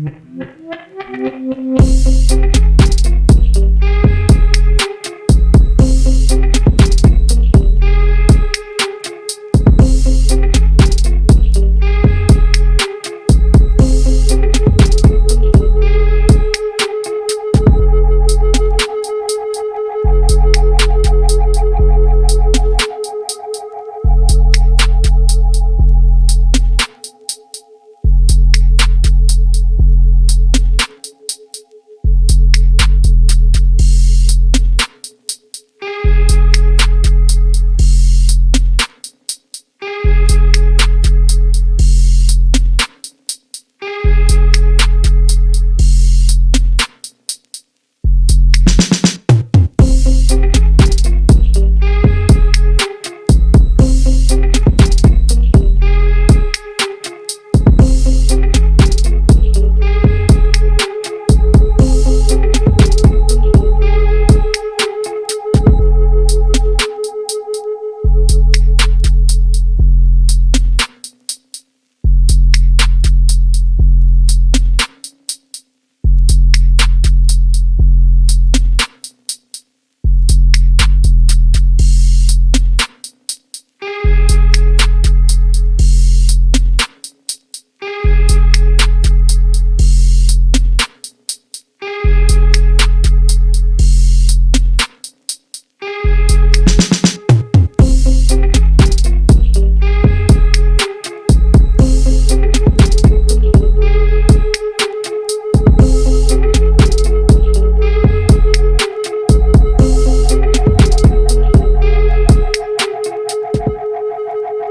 Mm-hmm.